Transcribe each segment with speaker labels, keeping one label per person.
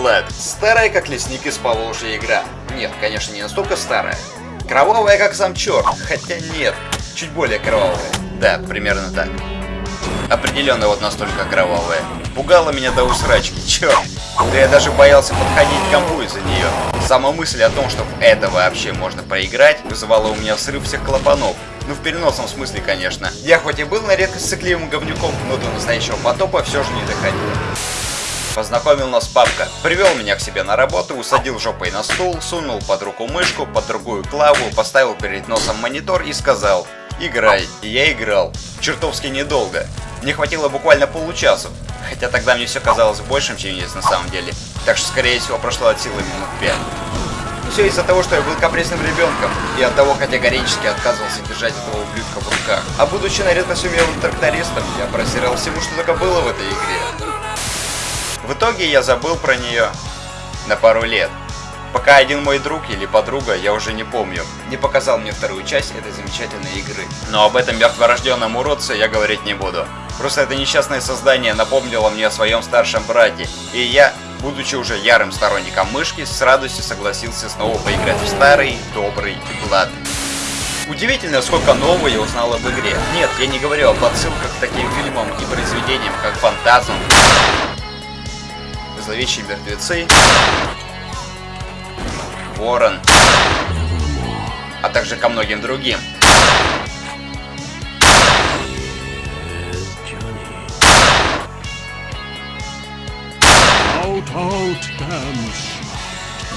Speaker 1: Blood. Старая, как лесник из Поволжья игра. Нет, конечно, не настолько старая. Кровавая, как сам черт. Хотя нет, чуть более кровавая. Да, примерно так. Определенно вот настолько кровавая. Пугала меня до усрачки, черт. Да я даже боялся подходить к компу из-за нее. Сама мысль о том, что это вообще можно проиграть, вызывала у меня срыв всех клапанов. Ну, в переносном смысле, конечно. Я хоть и был на редкость сыкливым говнюком, но до настоящего потопа все же не доходило. Познакомил нас папка, привел меня к себе на работу, усадил жопой на стул, сунул под руку мышку, под другую клаву, поставил перед носом монитор и сказал «Играй». И я играл. Чертовски недолго. Мне хватило буквально получасу, хотя тогда мне все казалось большим, чем есть на самом деле. Так что, скорее всего, прошло от силы минут 5. Все из-за того, что я был капризным ребенком, и от того категорически отказывался держать этого ублюдка в руках. А будучи на редкость умелым трактористом, я просирал всему, что только было в этой игре. В итоге я забыл про нее на пару лет. Пока один мой друг или подруга, я уже не помню, не показал мне вторую часть этой замечательной игры. Но об этом мертворожденном уродце я говорить не буду. Просто это несчастное создание напомнило мне о своем старшем брате, и я, будучи уже ярым сторонником мышки, с радостью согласился снова поиграть в старый, добрый Блад. Удивительно, сколько нового я узнал об игре. Нет, я не говорю об отсылках к таким фильмам и произведениям, как Фантазм, Зловещие мертвецы, Ворон, а также ко многим другим.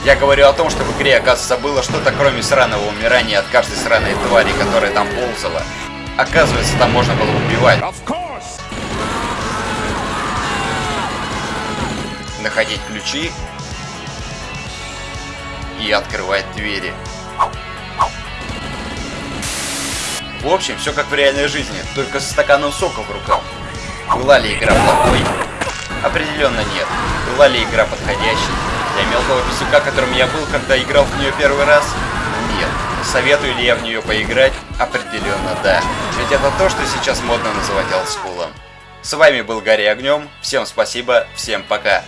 Speaker 1: Я говорю о том, что в игре, оказывается, было что-то кроме сраного умирания от каждой сраной твари, которая там ползала. Оказывается, там можно было убивать. Находить ключи и открывать двери. В общем, все как в реальной жизни, только со стаканом сока в руках. Была ли игра плохой? Определенно нет. Была ли игра подходящей? Для мелкого писюка, которым я был, когда играл в нее первый раз? Нет. Советую ли я в нее поиграть? Определенно да. Ведь это то, что сейчас модно называть олдскулом. С вами был Гарри Огнем. Всем спасибо, всем пока.